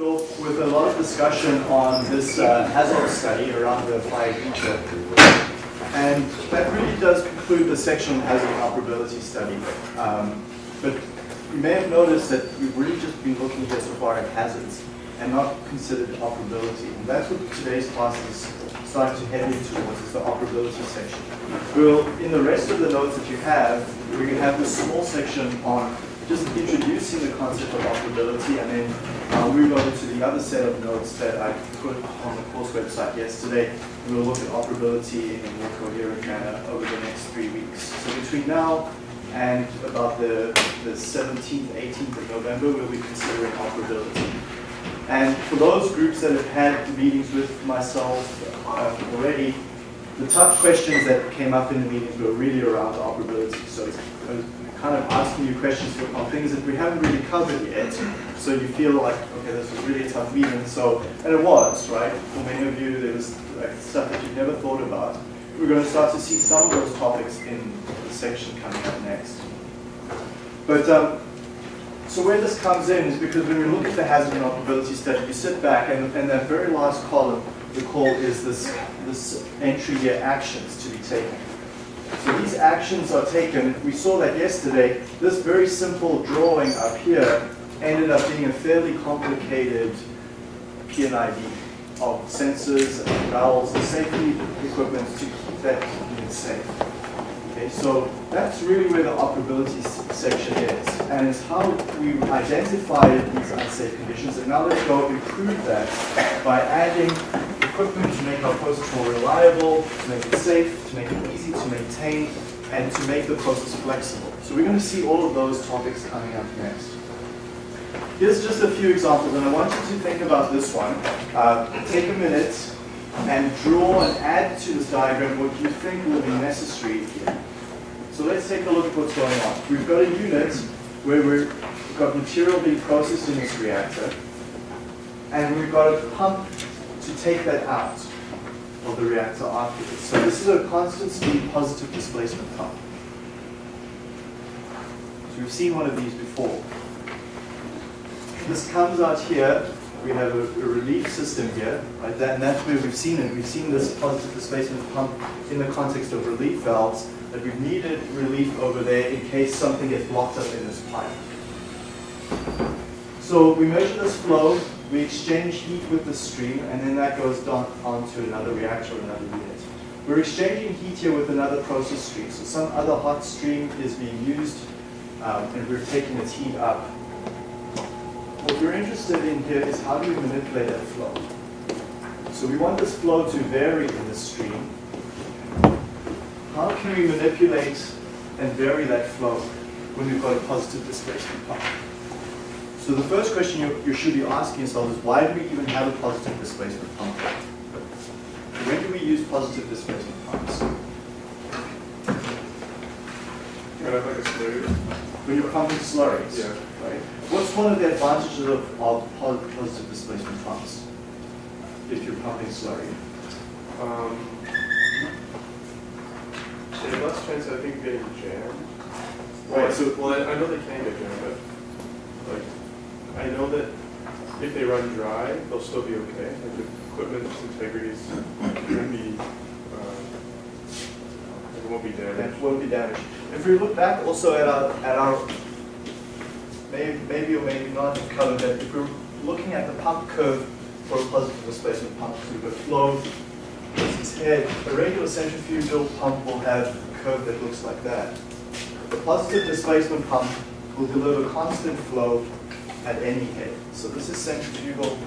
off with a lot of discussion on this uh, HAZOP study around the fire feature. And that really does conclude the section on hazard operability study. Um, but you may have noticed that we've really just been looking here so far at hazards and not considered operability. And that's what today's class is starting to head into towards, is the operability section. Well, in the rest of the notes that you have, to have this small section on just introducing the concept of operability and then I'll move over to the other set of notes that I put on the course website yesterday. We'll look at operability in a more coherent manner over the next three weeks. So between now and about the, the 17th, 18th of November, we'll be considering operability. And for those groups that have had meetings with myself uh, already, the tough questions that came up in the meetings were really around operability. So kind of asking you questions on things that we haven't really covered yet. So you feel like, okay, this was really a tough meeting. So, and it was, right? For many of you, there was like stuff that you've never thought about. We're going to start to see some of those topics in the section coming up next. But um, so where this comes in is because when we look at the hazard and operability study, you sit back and, and that very last column, the call is this, this entry here, actions to be taken. So these actions are taken. We saw that yesterday. This very simple drawing up here ended up being a fairly complicated P&ID of sensors and valves and safety equipment to keep that unit safe. Okay, so that's really where the operability section is, and it's how we identify these unsafe conditions. And now let's go improve that by adding equipment to make our process more reliable, to make it safe, to make it easy to maintain, and to make the process flexible. So we're going to see all of those topics coming up next. Here's just a few examples, and I want you to think about this one. Uh, take a minute and draw and add to this diagram what you think will be necessary here. So let's take a look at what's going on. We've got a unit where we've got material being processed in this reactor, and we've got a pump to take that out of the reactor afterwards. So this is a constant speed positive displacement pump. So we've seen one of these before. This comes out here. We have a, a relief system here, right? That, and that's where we've seen it. We've seen this positive displacement pump in the context of relief valves that we've needed relief over there in case something gets blocked up in this pipe. So we measure this flow, we exchange heat with the stream, and then that goes down onto another reactor or another unit. We're exchanging heat here with another process stream. So some other hot stream is being used, um, and we're taking its heat up. What we're interested in here is how do we manipulate that flow? So we want this flow to vary in the stream. How can we manipulate and vary that flow when we've got a positive displacement pump? So the first question you, you should be asking yourself is why do we even have a positive displacement pump? When do we use positive displacement pumps? like a slurry. When you're pumping slurries, Yeah. right? What's one of the advantages of, of positive displacement pumps if you're pumping slurry? Um, there's less chance, I think, getting jammed. Right, Well, so- well, I, I know they can get jammed, but like, I know that if they run dry, they'll still be okay. Like the equipment's integrity is won't be, uh, it won't be damaged. won't be damaged. If we look back also at our, at our maybe, maybe or maybe not covered that if we're looking at the pump curve for a positive displacement pump, so we've flow, this is head. A regular centrifugal pump will have a curve that looks like that. The positive displacement pump will deliver constant flow at any head. So this is centrifugal,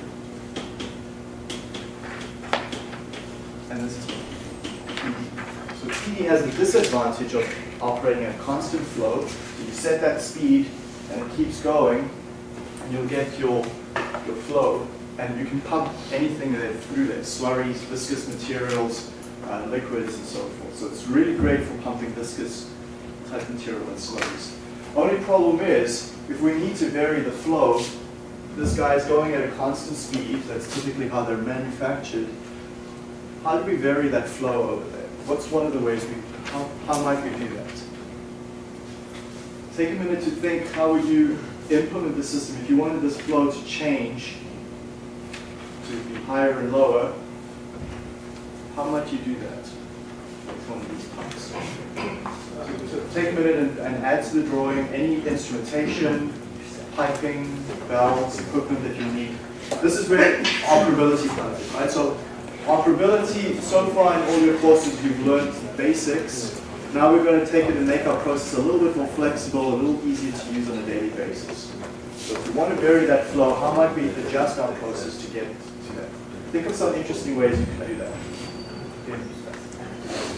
and this is PD. So PD has the disadvantage of operating at constant flow. So you set that speed and it keeps going, and you'll get your, your flow. And you can pump anything that through there, slurries, viscous materials, uh, liquids, and so forth. So it's really great for pumping viscous type material and slurries. Only problem is, if we need to vary the flow, this guy is going at a constant speed, that's typically how they're manufactured. How do we vary that flow over there? What's one of the ways we, how, how might we do that? Take a minute to think, how would you implement the system if you wanted this flow to change to be higher and lower, how might you do that of these? So take a minute and, and add to the drawing any instrumentation, piping, valves, equipment that you need. This is where operability comes in, right? So operability, so far in all your courses, you've learned basics. Now we're going to take it and make our process a little bit more flexible, a little easier to use on a daily basis. So if we want to vary that flow, how might we adjust our process to get to that? Think of some interesting ways you can do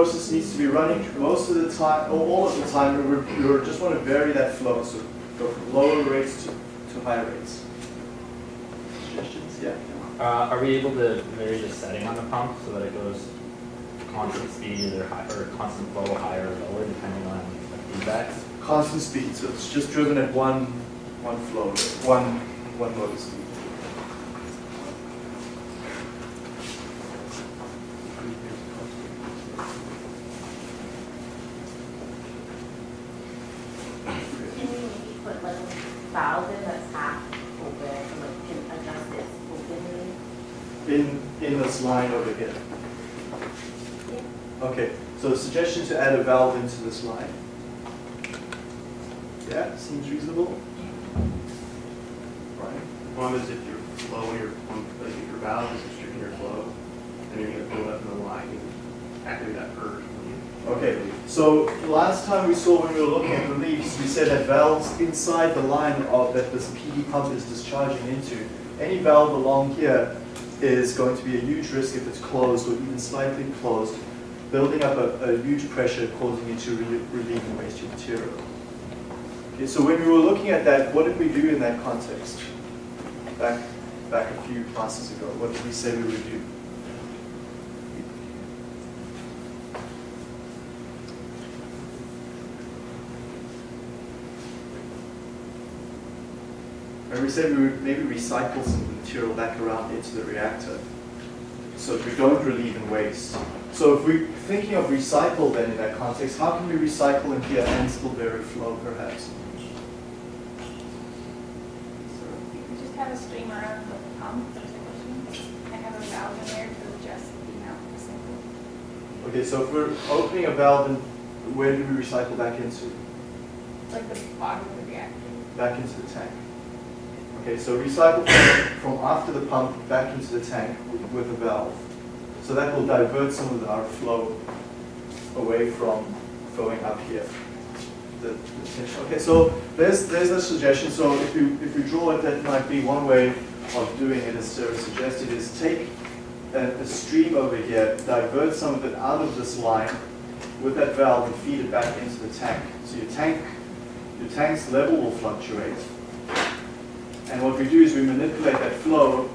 process needs to be running most of the time, or all of the time. We just want to vary that flow, so go from lower rates to, to higher rates. Suggestions? Yeah. Uh, are we able to vary the setting on the pump so that it goes constant speed or high, or constant flow higher or lower depending on the feedbacks? Constant speed, so it's just driven at one, one flow, one, one motor speed. Can we maybe put like a valve in that's half open, and like can adjust its opening? In, in this line over here. Okay, so suggestion to add a valve into this line. Yeah, seems reasonable. Right. One is if your flow, your pump, like if your valve is restricting your flow, then you're gonna build up in the line, and activate that purge. Okay, so last time we saw when we were looking at reliefs, we said that valves inside the line of that this PD pump is discharging into, any valve along here is going to be a huge risk if it's closed or even slightly closed, building up a, a huge pressure causing you to re relieve waste your material. Okay, so when we were looking at that, what did we do in that context? Back, back a few classes ago, what did we say we would do? And we said we would maybe recycle some material back around into the reactor so we don't relieve and waste. So if we're thinking of recycle then in that context, how can we recycle in here and still vary flow perhaps? You could just have a stream around the pump, there's a question, and have a valve in there to adjust the amount of sample. Okay, so if we're opening a valve, then where do we recycle back into? Like the bottom of the reactor. Back into the tank. Okay, so recycle from, after the pump back into the tank with, a valve. So that will divert some of our flow away from flowing up here. The, the. Okay, so there's there's a suggestion. So if you if you draw it, that might be one way of doing it. As Sarah suggested, is take a, a stream over here, divert some of it out of this line with that valve, and feed it back into the tank. So your tank your tank's level will fluctuate. And what we do is we manipulate that flow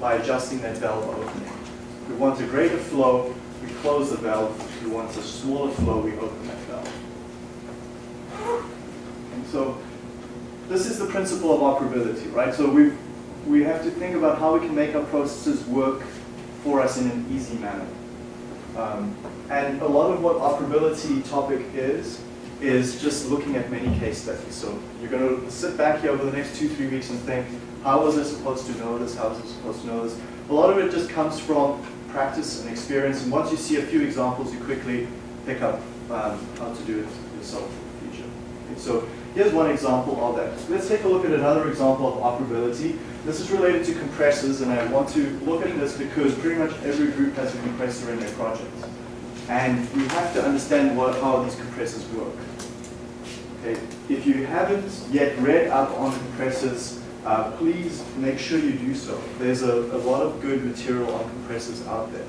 by adjusting that valve opening. If we want a greater flow, we close the valve. If we want a smaller flow, we open that valve. And so this is the principle of operability, right? So we we have to think about how we can make our processes work for us in an easy manner. Um, and a lot of what operability topic is, is just looking at many case studies. So you're going to sit back here over the next two, three weeks and think, how was I supposed to know this? How was I supposed to know this? A lot of it just comes from practice and experience. And once you see a few examples, you quickly pick up um, how to do it yourself in the future. Okay, so here's one example of that. Let's take a look at another example of operability. This is related to compressors, and I want to look at this because pretty much every group has a compressor in their project. And we have to understand what, how these compressors work. Okay. If you haven't yet read up on compressors, uh, please make sure you do so. There's a, a lot of good material on compressors out there,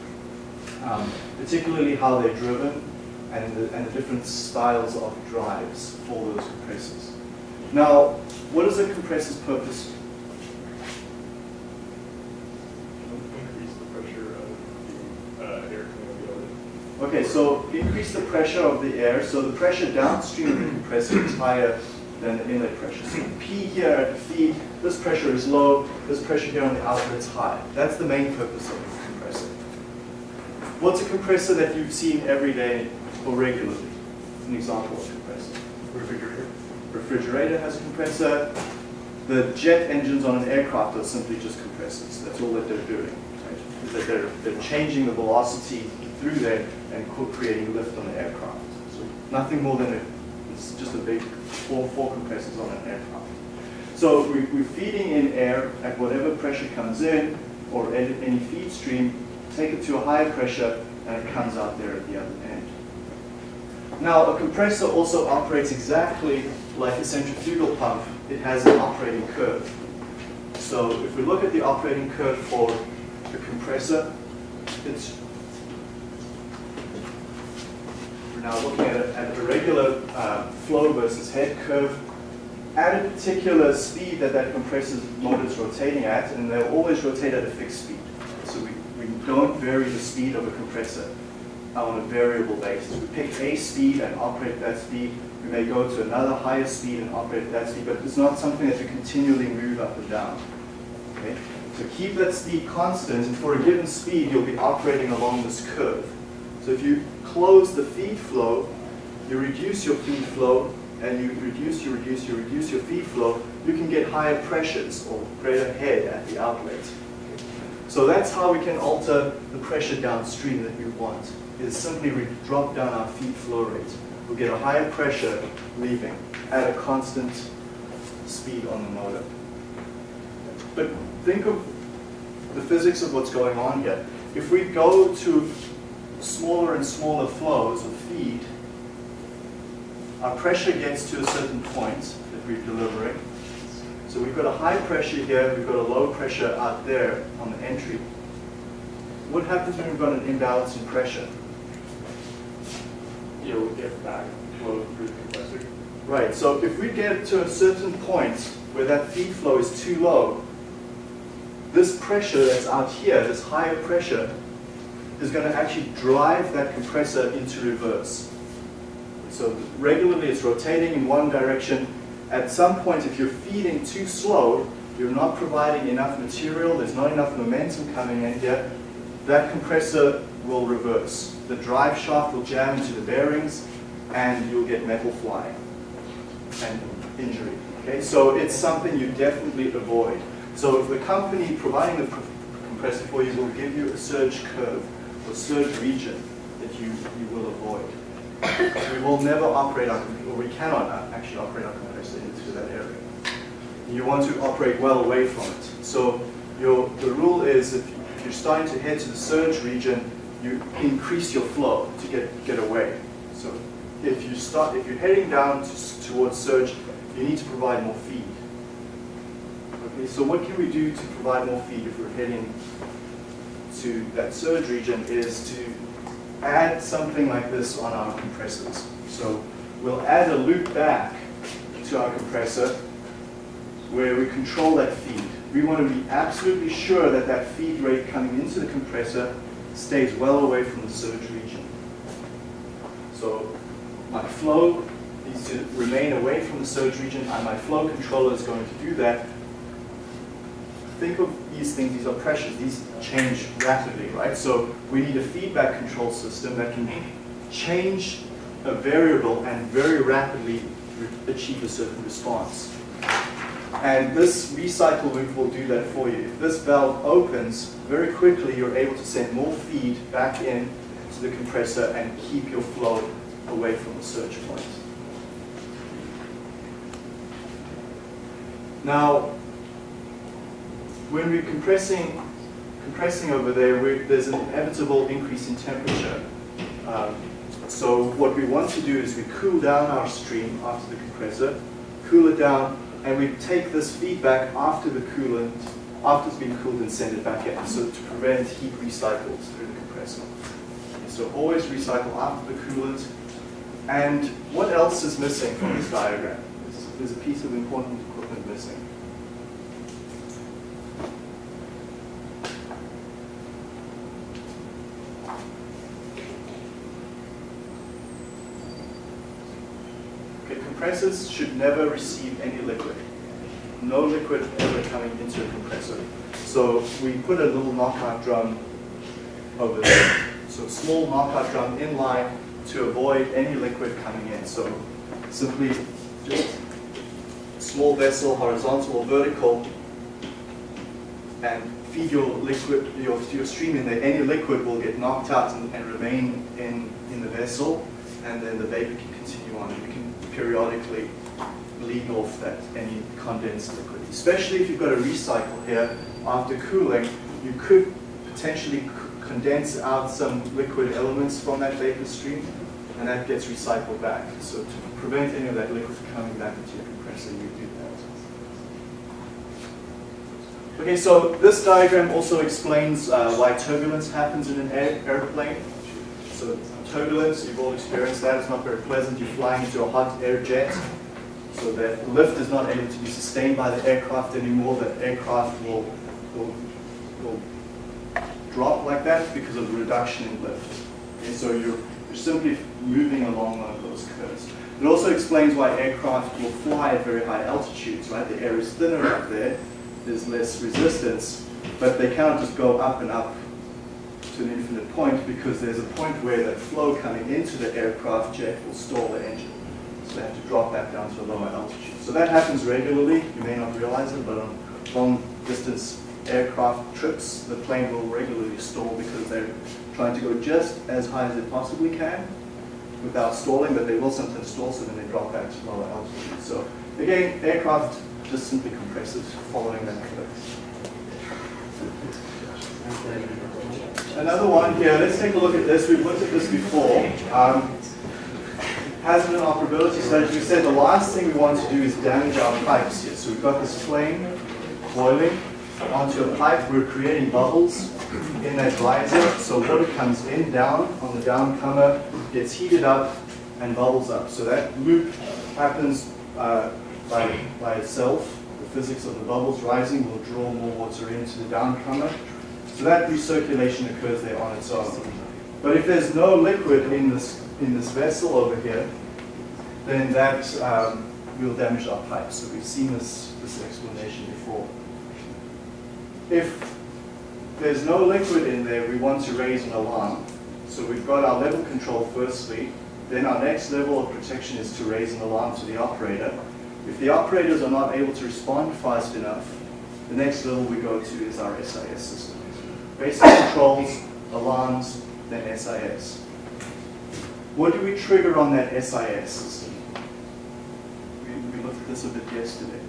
um, particularly how they're driven and the, and the different styles of drives for those compressors. Now, what is a compressor's purpose? Increase the pressure of the uh, air coming out of the oven. Okay, so increase the pressure of the air, so the pressure downstream of the compressor is higher than the inlet pressure. So P here at the feed, this pressure is low, this pressure here on the outlet is high. That's the main purpose of a compressor. What's a compressor that you've seen every day or regularly? An example of a compressor. Refrigerator. Refrigerator has a compressor. The jet engines on an aircraft are simply just compressors. That's all that they're doing. Right? Is that they're, they're changing the velocity through there and creating lift on the aircraft. So nothing more than a, it's just a big four, four compressors on an aircraft. So we, we're feeding in air at whatever pressure comes in or any, any feed stream, take it to a higher pressure and it comes out there at the other end. Now, a compressor also operates exactly like a centrifugal pump. It has an operating curve. So if we look at the operating curve for the compressor, it's we're now looking at a regular uh, flow versus head curve at a particular speed that that compressor motor is rotating at, and they'll always rotate at a fixed speed. So we, we don't vary the speed of a compressor on a variable basis. We pick a speed and operate at that speed. We may go to another higher speed and operate at that speed, but it's not something that you continually move up and down. Okay? So keep that speed constant, and for a given speed, you'll be operating along this curve. So if you close the feed flow, you reduce your feed flow, and you reduce, you reduce, you reduce your feed flow, you can get higher pressures or greater head at the outlet. So that's how we can alter the pressure downstream that we want, is simply drop down our feed flow rate. We'll get a higher pressure leaving at a constant speed on the motor. But think of the physics of what's going on here. If we go to smaller and smaller flows of feed, our pressure gets to a certain point that we're delivering. So we've got a high pressure here, we've got a low pressure out there on the entry. What happens when we've got an imbalance in pressure? You'll get back flow through the compressor. Right, so if we get to a certain point where that feed flow is too low, this pressure that's out here, this higher pressure, is going to actually drive that compressor into reverse. So regularly it's rotating in one direction. At some point, if you're feeding too slow, you're not providing enough material, there's not enough momentum coming in here, that compressor will reverse. The drive shaft will jam into the bearings and you'll get metal flying and injury. Okay, so it's something you definitely avoid. So if the company providing the compressor for you will give you a surge curve or surge region that you, you will avoid. We will never operate our, or we cannot uh, actually operate our compressor into that area. You want to operate well away from it. So your, the rule is if you're starting to head to the surge region, you increase your flow to get, get away. So if you start, if you're heading down to, towards surge, you need to provide more feed. Okay, so what can we do to provide more feed if we're heading to that surge region is to add something like this on our compressors. So we'll add a loop back to our compressor where we control that feed. We want to be absolutely sure that that feed rate coming into the compressor stays well away from the surge region. So my flow needs to remain away from the surge region and my flow controller is going to do that. Think of these things, these are pressures, these change rapidly, right? So we need a feedback control system that can change a variable and very rapidly achieve a certain response. And this recycle loop will do that for you. If this valve opens, very quickly you're able to send more feed back in to the compressor and keep your flow away from the surge point. Now, when we're compressing, compressing over there, there's an inevitable increase in temperature. Um, so what we want to do is we cool down our stream after the compressor, cool it down and we take this feedback after the coolant, after it's been cooled and send it back in, so to prevent heat recycles through the compressor. So always recycle after the coolant. And what else is missing from this diagram? There's a piece of important equipment missing. Okay, compressors should never receive any liquid. No liquid ever coming into a compressor. So we put a little knockout drum over there. So small knockout drum in line to avoid any liquid coming in. So simply just small vessel, horizontal or vertical, and feed your liquid, your, your stream in there. Any liquid will get knocked out and, and remain in, in the vessel, and then the vapor can continue on. Periodically bleed off that any condensed liquid. Especially if you've got a recycle here, after cooling, you could potentially condense out some liquid elements from that vapor stream, and that gets recycled back. So to prevent any of that liquid coming back into your compressor, you do that. Okay, so this diagram also explains uh, why turbulence happens in an air, airplane. So turbulence, you've all experienced that, it's not very pleasant. You're flying into a hot air jet, so that lift is not able to be sustained by the aircraft anymore. That aircraft will, will, will drop like that because of the reduction in lift. Okay, so you're, you're simply moving along one of those curves. It also explains why aircraft will fly at very high altitudes, right? The air is thinner up there, there's less resistance, but they cannot just go up and up to an infinite point because there's a point where that flow coming into the aircraft jet will stall the engine. So they have to drop back down to a lower altitude. So that happens regularly. You may not realize it, but on long distance aircraft trips, the plane will regularly stall because they're trying to go just as high as they possibly can without stalling, but they will sometimes stall, so then they drop back to lower altitude. So again, aircraft just simply compresses following that curve. Another one here, let's take a look at this. We've looked at this before. Um, hazard and operability studies, we said the last thing we want to do is damage our pipes here. So we've got this flame boiling onto a pipe. We're creating bubbles in that riser. So water comes in, down on the downcomer, gets heated up and bubbles up. So that loop happens uh, by, by itself. The physics of the bubbles rising will draw more water into the downcomer. So that recirculation occurs there on its own. But if there's no liquid in this, in this vessel over here, then that um, will damage our pipes. So we've seen this, this explanation before. If there's no liquid in there, we want to raise an alarm. So we've got our level control firstly. Then our next level of protection is to raise an alarm to the operator. If the operators are not able to respond fast enough, the next level we go to is our SIS system. Basic controls, alarms, then SIS. What do we trigger on that SIS system? We, we looked at this a bit yesterday.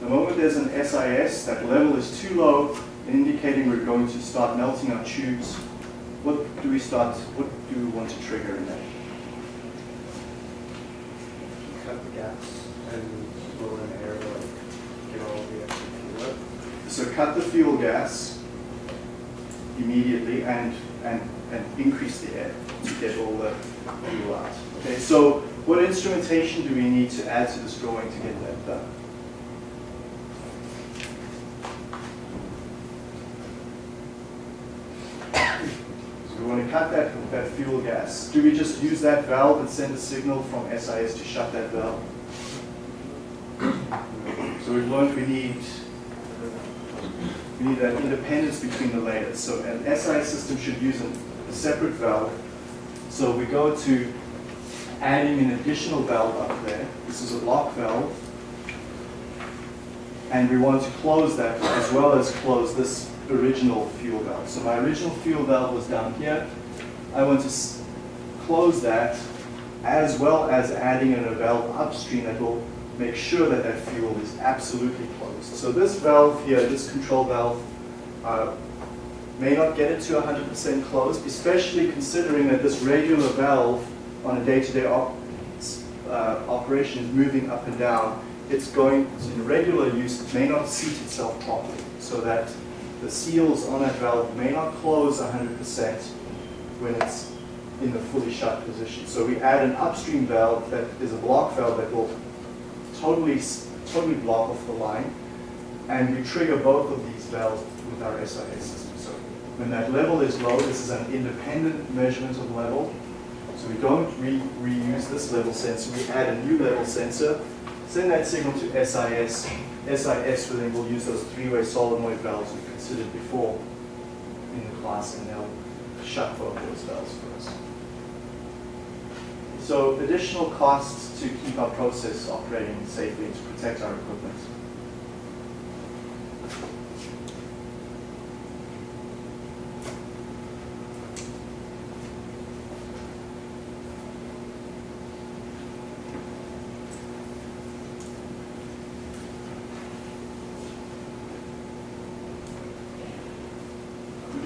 The moment there's an SIS, that level is too low, indicating we're going to start melting our tubes. What do we start, what do we want to trigger in that? cut the gas and blow in air to like get all the extra fuel up. So cut the fuel gas immediately and, and, and increase the air to get all the fuel out. Okay, so what instrumentation do we need to add to this drawing to get that done? So we want to cut that, that fuel gas. Do we just use that valve and send a signal from SIS to shut that valve? So we've learned we need we need that independence between the layers. So an SI system should use a, separate valve. So we go to adding an additional valve up there. This is a block valve. And we want to close that as well as close this original fuel valve. So my original fuel valve was down here. I want to close that as well as adding in a valve upstream that will make sure that that fuel is absolutely closed. So this valve here, this control valve, uh, may not get it to 100% closed, especially considering that this regular valve on a day-to-day op uh, operation is moving up and down it's going, in regular use, it may not seat itself properly, so that the seals on that valve may not close 100% when it's in the fully shut position. So we add an upstream valve that is a block valve that will totally, totally block off the line, and we trigger both of these valves with our SIS system. So when that level is low, this is an independent measurement of level. So we don't re reuse this level sensor, we add a new level sensor, send that signal to SIS. SIS will then will use those three-way solenoid valves we considered before in the class, and they'll shut both those valves for us. So additional costs to keep our process operating safely to protect our equipment.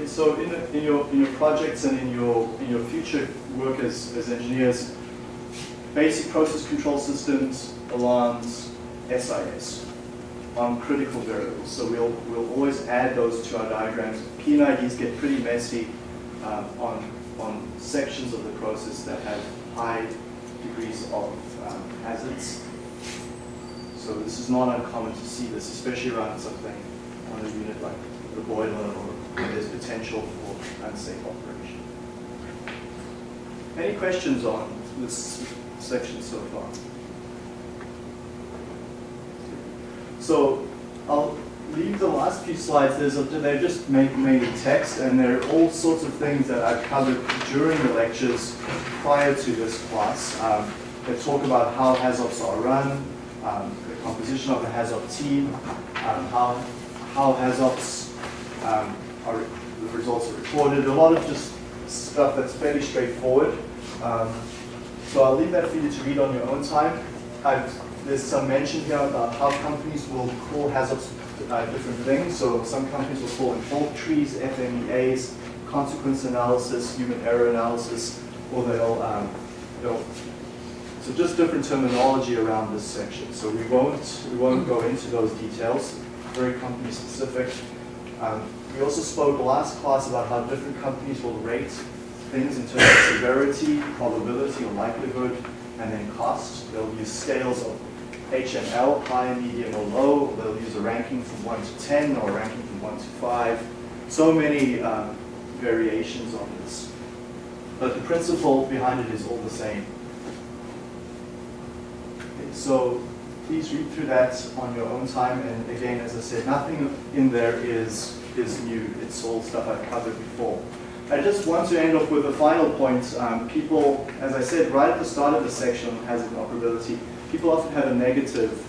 So in, in your in your projects and in your in your future work as, as engineers, basic process control systems, alarms, SIS on critical variables. So we'll we'll always add those to our diagrams. P and IDs get pretty messy um, on on sections of the process that have high degrees of um, hazards. So this is not uncommon to see this, especially around something on a unit like the boiler or where there's potential for unsafe operation. Any questions on this section so far? So I'll leave the last few slides. There's a, they're just ma- mainly text, and there are all sorts of things that I've covered during the lectures prior to this class. Um, they talk about how HAZOPs are run, um, the composition of the HAZOP team, um, how how HAZOPs um, are the results are recorded. A lot of just stuff that's fairly straightforward. Um, so I'll leave that for you to read on your own time. I've, there's some mention here about how companies will call hazards uh, different things. So some companies will call them fault trees, FMEAs, consequence analysis, human error analysis, or they'll, um, they'll so just different terminology around this section. So we won't we won't go into those details. Very company specific. Um, we also spoke last class about how different companies will rate things in terms of severity, probability, or likelihood, and then cost. They'll use scales of HML, high, medium, or low. They'll use a ranking from 1 to 10 or a ranking from 1 to 5. So many um, variations on this. But the principle behind it is all the same. Okay, So please read through that on your own time. And again, as I said, nothing in there is, is new. It's all stuff I've covered before. I just want to end off with a final point. Um, people, as I said right at the start of the section on hazard operability, people often have a negative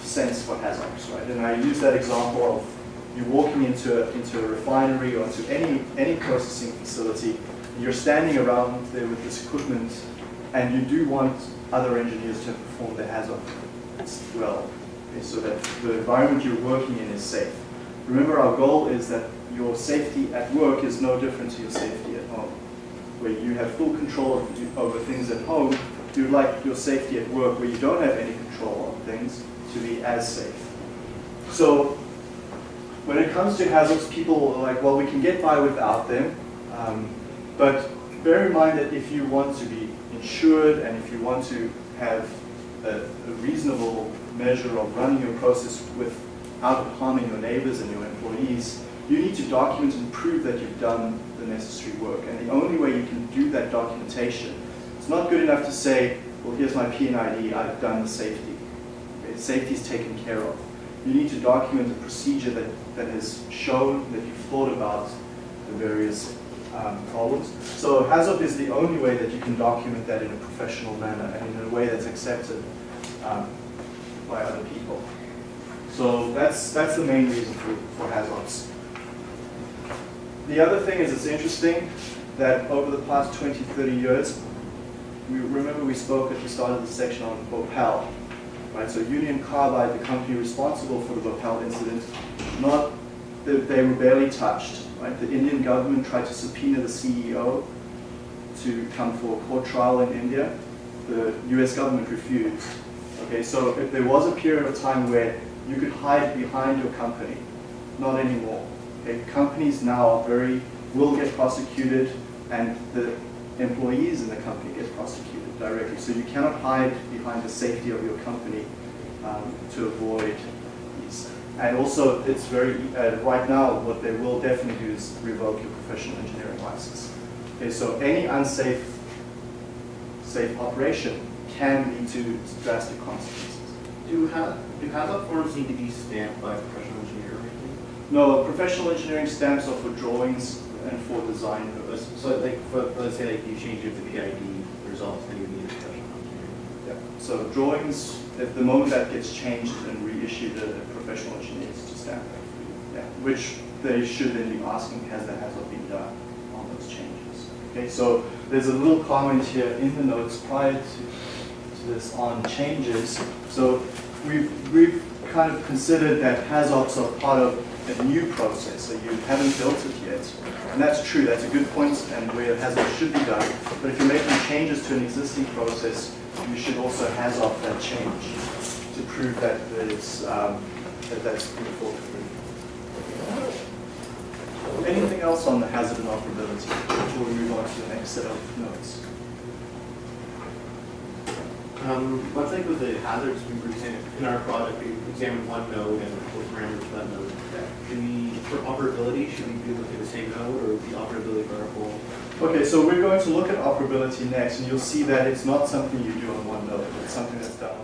sense for hazards, right? And I use that example of you walking into a, into a refinery or into any, any processing facility, you're standing around there with this equipment, and you do want other engineers to perform their hazard well, so that the environment you're working in is safe. Remember, our goal is that your safety at work is no different to your safety at home. Where you have full control over things at home, you'd like your safety at work, where you don't have any control of things, to be as safe. So when it comes to hazards, people are like, well, we can get by without them. Um, but bear in mind that if you want to be insured and if you want to have a, a reasonable measure of running your process without harming your neighbors and your employees, you need to document and prove that you've done the necessary work. And the only way you can do that documentation, it's not good enough to say, well, here's my P&ID, I've done the safety. Okay, safety is taken care of. You need to document a procedure that, that has shown that you've thought about the various um, problems. So HAZOP is the only way that you can document that in a professional manner and in a way that's accepted um, by other people. So that's, that's the main reason for, for HAZOPs. The other thing is it's interesting that over the past 20, 30 years, we remember we spoke at the start of the section on Bhopal, right? So Union Carbide, the company responsible for the Bhopal incident, not they, they were barely touched, right? The Indian government tried to subpoena the CEO to come for a court trial in India. The U.S. government refused. Okay, so if there was a period of time where you could hide behind your company, not anymore. Companies now are very, will get prosecuted and the employees in the company get prosecuted directly. So you cannot hide behind the safety of your company um, to avoid these. And also, it's very, uh, right now, what they will definitely do is revoke your professional engineering license. Okay, so any unsafe safe operation can lead to drastic consequences. Do have, do hazard forms need to be stamped by professional? No, professional engineering stamps are for drawings and for design purposes. So like, for, let's say like you change it to PID results, then you need a professional engineer. Yeah. So drawings, at the moment that gets changed and reissued, a professional engineer needs to stamp that for you. Yeah, which they should then be asking, has that has not been done on those changes? Okay, so there's a little comment here in the notes prior to, to this on changes. So we've, we've kind of considered that HAZOPs are part of a new process, so you haven't built it yet. And that's true, that's a good point, and where HAZOP should be done. But if you're making changes to an existing process, you should also HAZOP that change to prove that it's, um, that that's through. Anything else on the hazard and operability before we move on to the next set of notes? Um, one thing with the hazards, we saying, in our project, we examined one node and the parameters for that node. We, for operability, should we be looking at the same node or the operability whole? Okay, so we're going to look at operability next, and you'll see that it's not something you do on one node, it's something that's done on